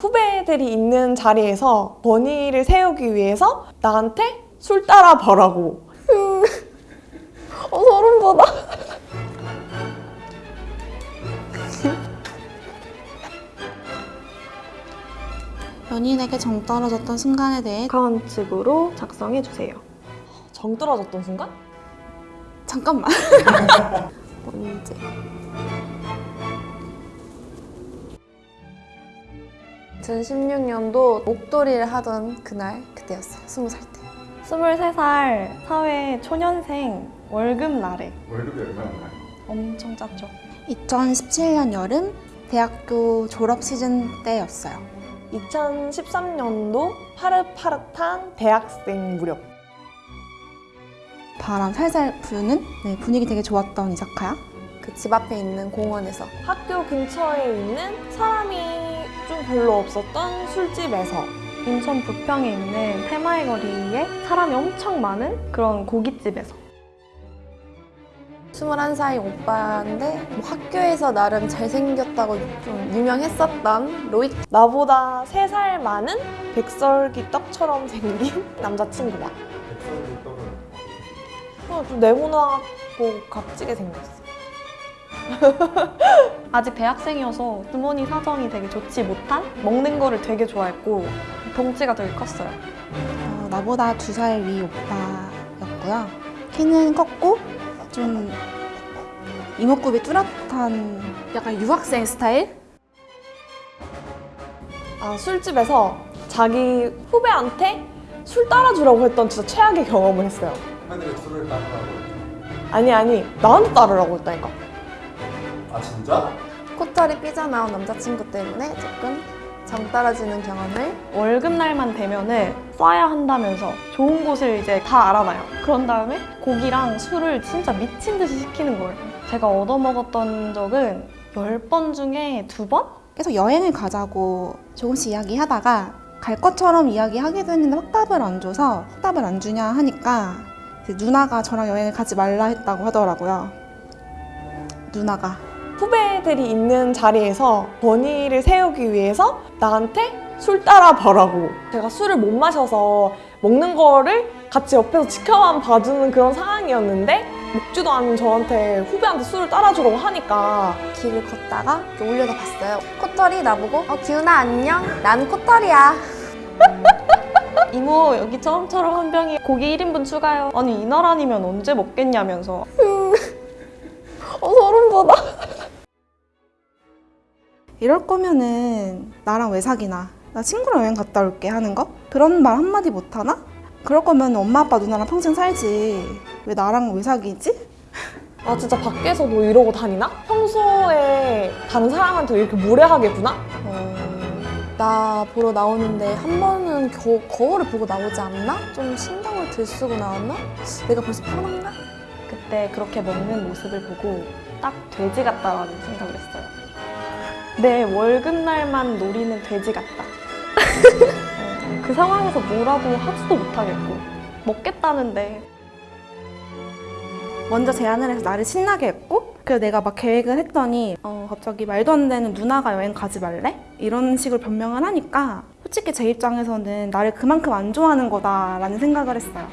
후배들이 있는 자리에서 권위를 세우기 위해서 나한테 술 따라 버라고. 어, 소름 돋아. 연인에게 정 떨어졌던 순간에 대해 객관식으로 작성해 주세요. 정 떨어졌던 순간? 잠깐만 언제 2016년도 목도리를 하던 그날 그때였어요. 20살 때. 23살 사회 초년생 월급 날에 월급이 얼마였나요? 엄청 짰죠. 2017년 여름 대학교 졸업 시즌 때였어요 2013년도 파릇파릇한 대학생 무렵. 바람 살살 부는 네, 분위기 되게 좋았던 이사카야 그 집 앞에 있는 공원에서 학교 근처에 있는 사람이 좀 별로 없었던 술집에서 인천 부평에 있는 테마의 거리에 사람이 엄청 많은 그런 고깃집에서. 21살 오빠인데 뭐 학교에서 나름 잘생겼다고 좀 유명했었던 로이 나보다 3살 많은 백설기 떡처럼 생긴 남자친구와 백설기 떡은 어, 좀 네모나고 값지게 생겼어. 아직 대학생이어서 부모님 사정이 되게 좋지 못한 먹는 거를 되게 좋아했고 덩치가 되게 컸어요. 어, 나보다 두 살 위 오빠였고요 키는 컸고 좀 이목구비 뚜렷한 약간 유학생 스타일? 아, 술집에서 자기 후배한테 술 따라주라고 했던 진짜 최악의 경험을 했어요. 후배들이 술을 따르라고 아니, 아니, 나한테 따르라고 했다니까. 아 진짜? 코털이 삐져나온 남자친구 때문에 조금 정 떨어지는 경험을 월급 날만 되면은 쏴야 한다면서 좋은 곳을 이제 다 알아봐요. 그런 다음에 고기랑 술을 진짜 미친 듯이 시키는 거예요. 제가 얻어먹었던 적은 10번 중에 2번? 계속 여행을 가자고 조금씩 이야기하다가 갈 것처럼 이야기하기도 했는데 확답을 안 줘서 확답을 안 주냐 하니까 누나가 저랑 여행을 가지 말라 했다고 하더라고요. 누나가 후배들이 있는 자리에서 권위를 세우기 위해서 나한테 술 따라 버라고. 제가 술을 못 마셔서 먹는 거를 같이 옆에서 지켜만 봐주는 그런 상황이었는데 먹지도 않은 저한테 후배한테 술을 따라주라고 하니까 길을 걷다가 올려다 봤어요. 코털이 나보고 어 기훈아 안녕. 난 코털이야. 이모 여기 처음처럼 한 병에 고기 1인분 추가요. 아니 이날 아니면 언제 먹겠냐면서 어, 소름 돋아. 이럴 거면은 나랑 왜 사귀나? 나 친구랑 여행 갔다 올게 하는 거? 그런 말 한마디 못 하나? 그럴 거면 엄마 아빠 누나랑 평생 살지. 왜 나랑 왜 사귀지? 아 진짜 밖에서도 이러고 다니나? 평소에 다른 사람한테 이렇게 무례하겠구나? 어, 나 보러 나오는데 한 번은 겨, 거울을 보고 나오지 않나? 좀 신경을 들 쓰고 나왔나? 내가 벌써 편한가? 그때 그렇게 먹는 모습을 보고 딱 돼지 같다라는 생각을 했어요. 내 월급날만 노리는 돼지 같다. 어, 그 상황에서 뭐라고 하지도 못하겠고 먹겠다는데 먼저 제안을 해서 나를 신나게 했고 그래서 내가 막 계획을 했더니 어, 갑자기 말도 안 되는 누나가 여행 가지 말래? 이런 식으로 변명을 하니까 솔직히 제 입장에서는 나를 그만큼 안 좋아하는 거다라는 생각을 했어요.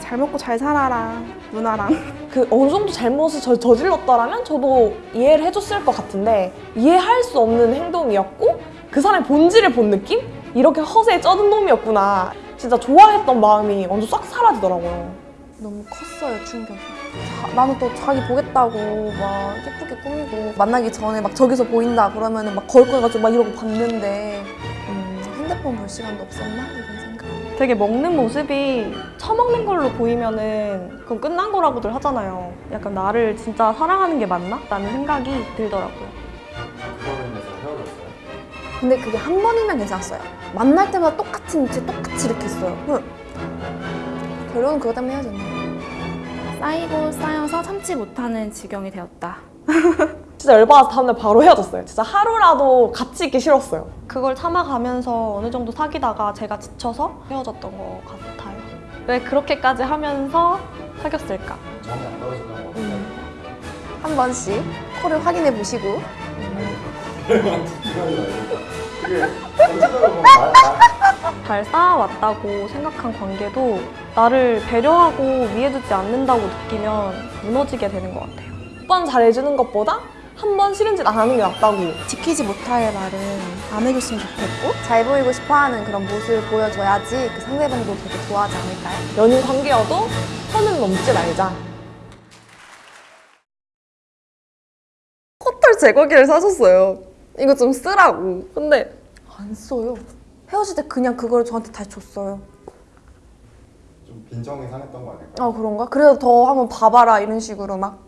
잘 먹고 잘 살아라 누나랑 그 어느 정도 잘못을 저, 저질렀다라면 저도 이해를 해줬을 것 같은데 이해할 수 없는 행동이었고 그 사람의 본질을 본 느낌? 이렇게 허세에 쩌든 놈이었구나. 진짜 좋아했던 마음이 완전 싹 사라지더라고요. 너무 컸어요 충격이. 자- 나는 또 자기 보겠다고 막 예쁘게 꾸미고 만나기 전에 막 저기서 보인다 그러면은 막 거울 꺼가지고 막 이러고 봤는데 음, 핸드폰 볼 시간도 없었나. 되게 먹는 모습이 처먹는 걸로 보이면은 그건 끝난 거라고들 하잖아요. 약간 나를 진짜 사랑하는 게 맞나? 라는 생각이 들더라고요. 헤어졌어요? 근데 그게 한 번이면 괜찮았어요. 만날 때마다 똑같은 위치 똑같이 이렇게 했어요. 응. 결국은 그것 때문에 헤어졌네. 쌓이고 쌓여서 참지 못하는 지경이 되었다. 진짜 열받아서 다음날 바로 헤어졌어요. 진짜 하루라도 같이 있기 싫었어요. 그걸 참아가면서 어느 정도 사귀다가 제가 지쳐서 헤어졌던 것 같아요. 왜 그렇게까지 하면서 사귀었을까? 정이 안 떨어진다고 음. 한 번씩 코를 확인해 보시고 잘 쌓아왔다고 생각한 관계도 나를 배려하고 위해주지 않는다고 느끼면 무너지게 되는 것 같아요. 몇번 잘해주는 것보다 한 번 싫은 짓 안 하는 게 낫다고. 지키지 못할 말은 안 해줬으면 좋겠고 잘 보이고 싶어하는 그런 모습을 보여줘야지 그 상대방도 되게 좋아하지 않을까요? 연인 관계여도 선을 넘지 말자. 코털 제거기를 사줬어요. 이거 좀 쓰라고. 근데 안 써요. 헤어질 때 그냥 그걸 저한테 다시 줬어요. 좀 빈정이 상했던 거 아닐까? 아 그런가? 그래서 더 한번 봐봐라 이런 식으로 막